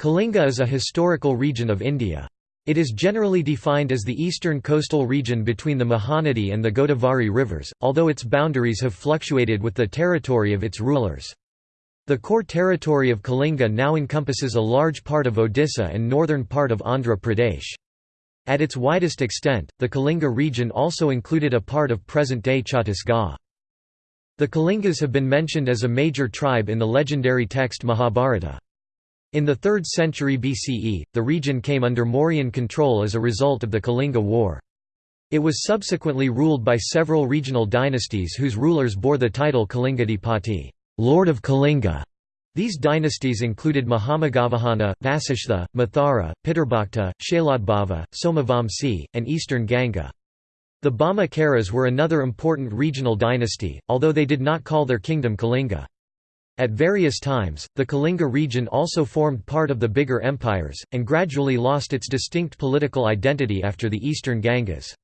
Kalinga is a historical region of India. It is generally defined as the eastern coastal region between the Mahanadi and the Godavari rivers, although its boundaries have fluctuated with the territory of its rulers. The core territory of Kalinga now encompasses a large part of Odisha and northern part of Andhra Pradesh. At its widest extent, the Kalinga region also included a part of present-day Chhattisgarh. The Kalingas have been mentioned as a major tribe in the legendary text Mahabharata. In the 3rd century BCE, the region came under Mauryan control as a result of the Kalinga War. It was subsequently ruled by several regional dynasties whose rulers bore the title Kalingadipati Lord of Kalinga". These dynasties included Mahameghavahana, Vasishtha, Mathara, Pitarbhakta, Shailodbhava, Somavamsi, and Eastern Ganga. The Bhauma Karas were another important regional dynasty, although they did not call their kingdom Kalinga. At various times, the Kalinga region also formed part of the bigger empires, and gradually lost its distinct political identity after the Eastern Gangas.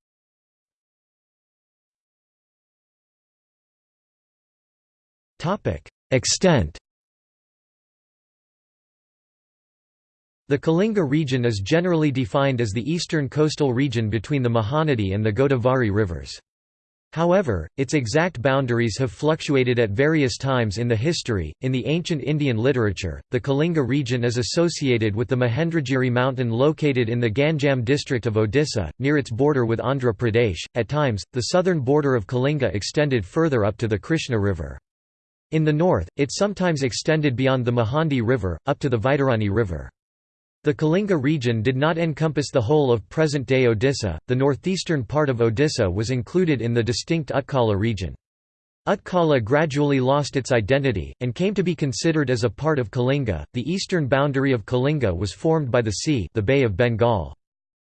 Extent The Kalinga region is generally defined as the eastern coastal region between the Mahanadi and the Godavari rivers. However, its exact boundaries have fluctuated at various times in the history. In the ancient Indian literature, the Kalinga region is associated with the Mahendragiri mountain located in the Ganjam district of Odisha, near its border with Andhra Pradesh. At times, the southern border of Kalinga extended further up to the Krishna River. In the north, it sometimes extended beyond the Mahanadi River, up to the Vaitarani River. The Kalinga region did not encompass the whole of present-day Odisha, the northeastern part of Odisha was included in the distinct Utkala region. Utkala gradually lost its identity, and came to be considered as a part of Kalinga. The eastern boundary of Kalinga was formed by the sea the Bay of Bengal.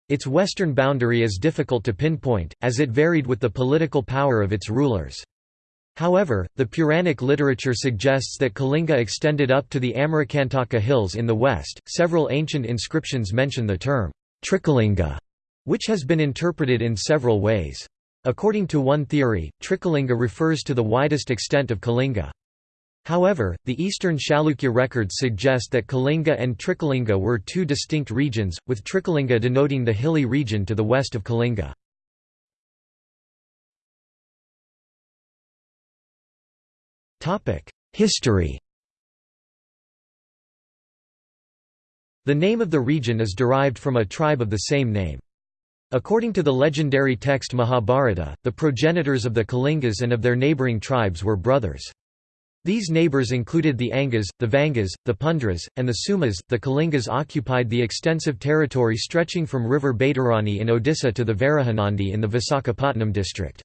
Its western boundary is difficult to pinpoint, as it varied with the political power of its rulers. However, the Puranic literature suggests that Kalinga extended up to the Amarakantaka hills in the west. Several ancient inscriptions mention the term Trikalinga, which has been interpreted in several ways. According to one theory, Trikalinga refers to the widest extent of Kalinga. However, the eastern Chalukya records suggest that Kalinga and Trikalinga were two distinct regions, with Trikalinga denoting the hilly region to the west of Kalinga. History The name of the region is derived from a tribe of the same name. According to the legendary text Mahabharata, the progenitors of the Kalingas and of their neighbouring tribes were brothers. These neighbours included the Angas, the Vangas, the Pundras, and the Suhmas. The Kalingas occupied the extensive territory stretching from river Baitarani in Odisha to the Varahanandi in the Visakhapatnam district.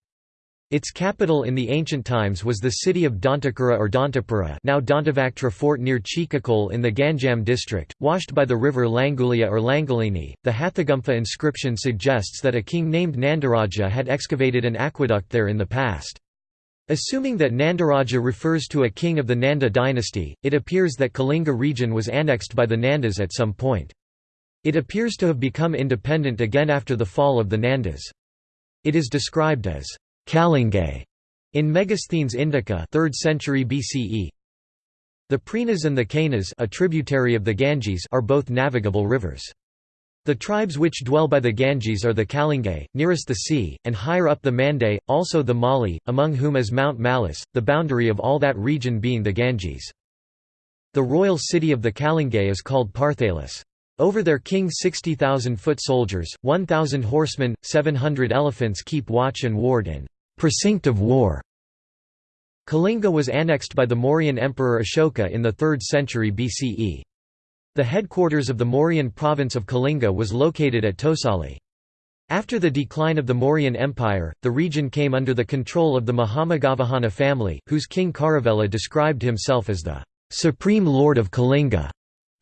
Its capital in the ancient times was the city of Dantakura or Dantapura now Dantavaktra fort near Chikakol in the Ganjam district, washed by the river Langulia or Langolini. The Hathigumpha inscription suggests that a king named Nandaraja had excavated an aqueduct there in the past. Assuming that Nandaraja refers to a king of the Nanda dynasty, it appears that Kalinga region was annexed by the Nandas at some point. It appears to have become independent again after the fall of the Nandas. It is described as Calingae in Megasthenes Indica 3rd century BCE. The Prinas and the Cainas a tributary of the Ganges are both navigable rivers. The tribes which dwell by the Ganges are the Calingae, nearest the sea, and higher up the Mandei, also the Mali, among whom is Mount Malus, the boundary of all that region being the Ganges. The royal city of the Calingae is called Parthalis. Over their king 60,000 foot soldiers, 1,000 horsemen, 700 elephants keep watch and ward in precinct of war. Kalinga was annexed by the Mauryan emperor Ashoka in the 3rd century BCE. The headquarters of the Mauryan province of Kalinga was located at Tosali. After the decline of the Mauryan Empire, the region came under the control of the Mahameghavahana family, whose king Kharavela described himself as the supreme lord of Kalinga.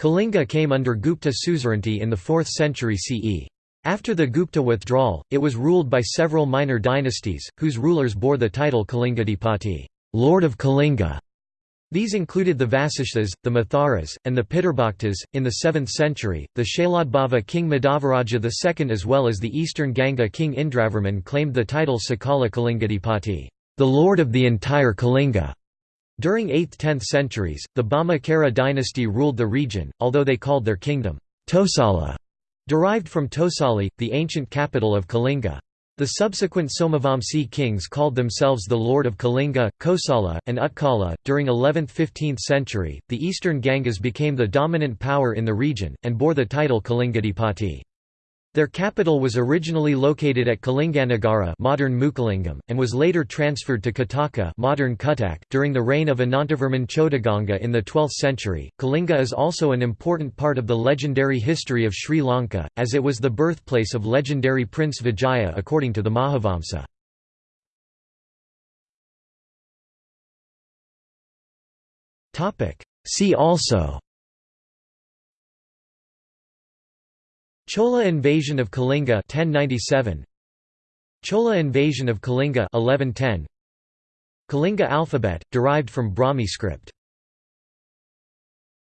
Kalinga came under Gupta suzerainty in the 4th century CE. After the Gupta withdrawal, it was ruled by several minor dynasties, whose rulers bore the title Kalingadipati Lord of Kalinga". These included the Vasishthas, the Matharas, and the Pitarbhaktas. In the 7th century, the Shailodbhava king Madhavaraja II as well as the eastern Ganga king Indravarman claimed the title Sakala Kalingadipati, the Lord of the entire Kalinga. During 8th–10th centuries, the Bhauma dynasty ruled the region, although they called their kingdom Tosala, derived from Tosali, the ancient capital of Kalinga. The subsequent Somavamsi kings called themselves the Lord of Kalinga, Kosala, and Utkala. During 11th–15th century, the eastern Gangas became the dominant power in the region, and bore the title Kalingadipati. Their capital was originally located at Kalinganagara modern Mukalingam, and was later transferred to Kataka modern Cuttack during the reign of Anantavarman Chodaganga in the 12th century. Kalinga is also an important part of the legendary history of Sri Lanka, as it was the birthplace of legendary Prince Vijaya according to the Mahavamsa. See also Chola invasion of Kalinga 1097 Chola invasion of Kalinga 1110 Kalinga alphabet derived from Brahmi script